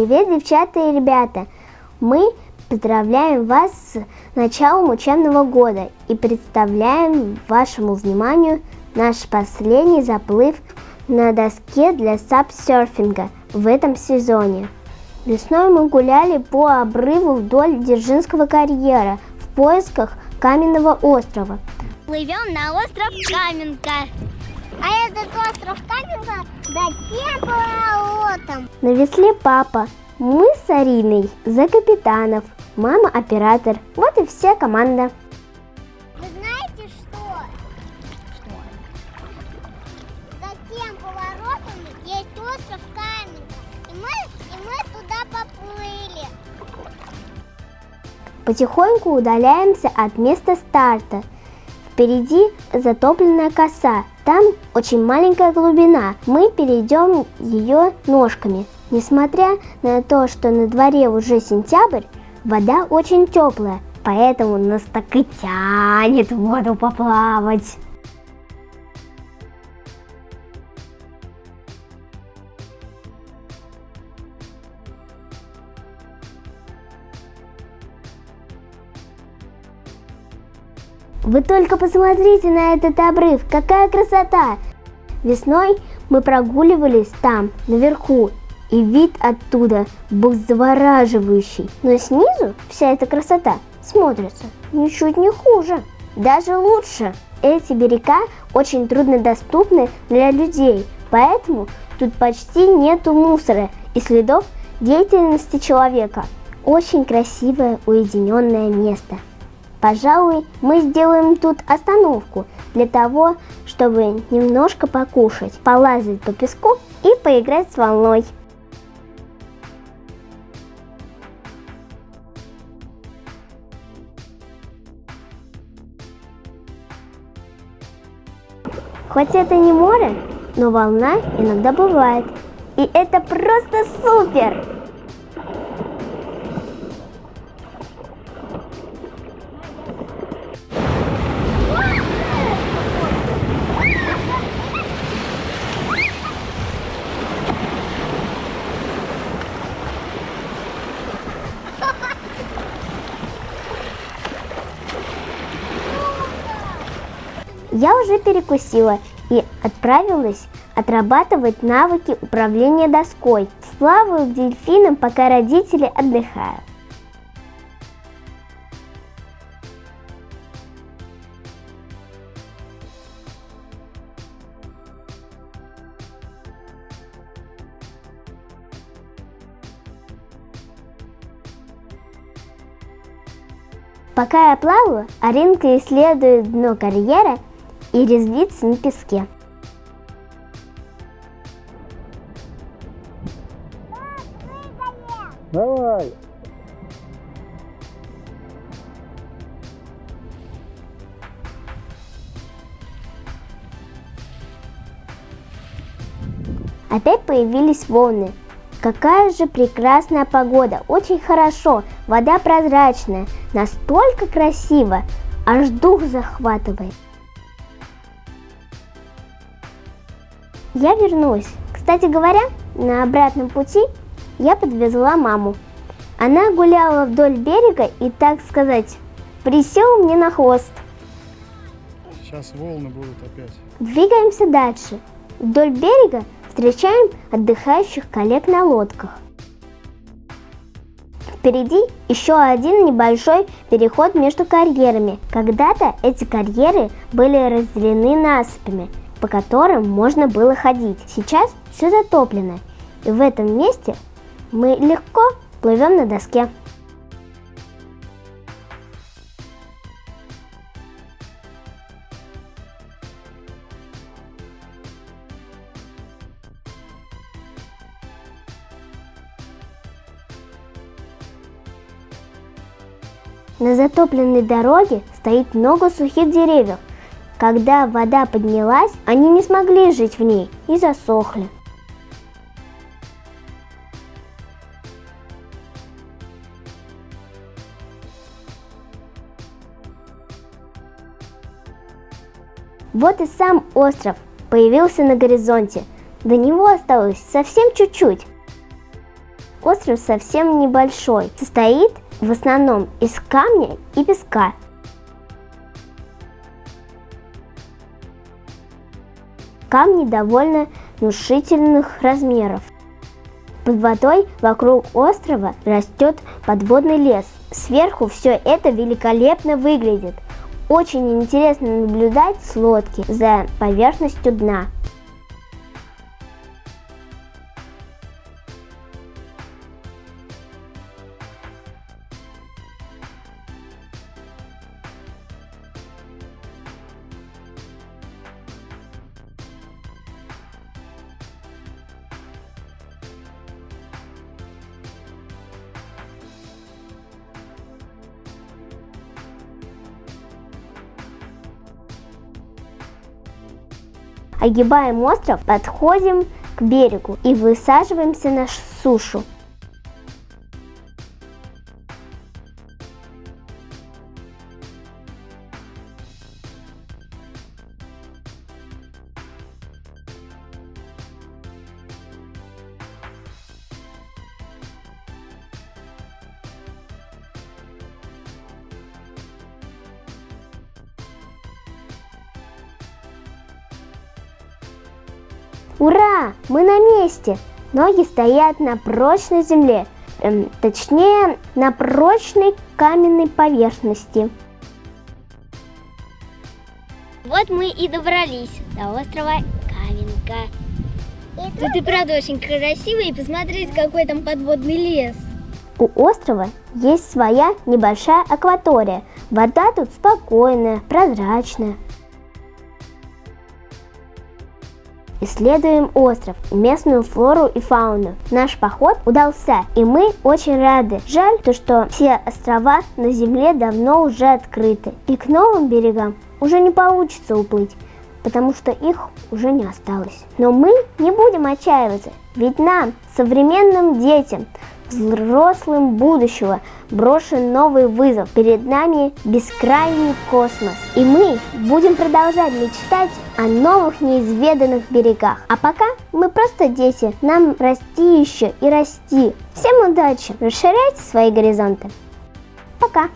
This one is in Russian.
Привет, девчата и ребята! Мы поздравляем вас с началом учебного года и представляем вашему вниманию наш последний заплыв на доске для сапсерфинга в этом сезоне. Весной мы гуляли по обрыву вдоль Дзержинского карьера в поисках каменного острова. Плывем на остров Каменка. А этот остров Каменка до тем поворотом. На весле папа, мы с Ариной за капитанов, мама оператор, вот и вся команда. Вы знаете что? За тем поворотом есть остров Каменка. И мы, и мы туда поплыли. Потихоньку удаляемся от места старта. Впереди затопленная коса. Там очень маленькая глубина. Мы перейдем ее ножками. Несмотря на то, что на дворе уже сентябрь, вода очень теплая, поэтому нас так и тянет в воду поплавать. Вы только посмотрите на этот обрыв, какая красота! Весной мы прогуливались там, наверху, и вид оттуда был завораживающий. Но снизу вся эта красота смотрится ничуть не хуже, даже лучше. Эти берега очень труднодоступны для людей, поэтому тут почти нету мусора и следов деятельности человека. Очень красивое уединенное место. Пожалуй, мы сделаем тут остановку для того, чтобы немножко покушать, полазать по песку и поиграть с волной. Хоть это не море, но волна иногда бывает. И это просто супер! Я уже перекусила и отправилась отрабатывать навыки управления доской. Сплаваю к дельфинам, пока родители отдыхают. Пока я плаваю, Аринка исследует дно карьера и резвится на песке. Давай! Опять появились волны. Какая же прекрасная погода, очень хорошо, вода прозрачная, настолько красиво, аж дух захватывает. Я вернусь. Кстати говоря, на обратном пути я подвезла маму. Она гуляла вдоль берега и, так сказать, присела мне на хвост. Сейчас волны будут опять. Двигаемся дальше. Вдоль берега встречаем отдыхающих коллег на лодках. Впереди еще один небольшой переход между карьерами. Когда-то эти карьеры были разделены насыпями, по которым можно было ходить. Сейчас все затоплено, и в этом месте мы легко плывем на доске. На затопленной дороге стоит много сухих деревьев. Когда вода поднялась, они не смогли жить в ней и засохли. Вот и сам остров появился на горизонте. До него осталось совсем чуть-чуть. остров совсем небольшой, состоит в основном из камня и песка. Камни довольно внушительных размеров. Под водой вокруг острова растет подводный лес. Сверху все это великолепно выглядит. Очень интересно наблюдать с лодки за поверхностью дна. Огибаем остров, подходим к берегу и высаживаемся на сушу. Ура! Мы на месте! Ноги стоят на прочной земле, эм, точнее на прочной каменной поверхности. Вот мы и добрались до острова Каменка. Тут и правда очень красиво, и посмотреть, какой там подводный лес. У острова есть своя небольшая акватория. Вода тут спокойная, прозрачная. Исследуем остров, местную флору и фауну. Наш поход удался, и мы очень рады. Жаль то, что все острова на Земле давно уже открыты, и к новым берегам уже не получится уплыть, потому что их уже не осталось. Но мы не будем отчаиваться, ведь нам, современным детям, взрослым будущего брошен новый вызов. Перед нами бескрайний космос. И мы будем продолжать мечтать о новых неизведанных берегах. А пока мы просто дети, нам расти еще и расти. Всем удачи, расширяйте свои горизонты. Пока!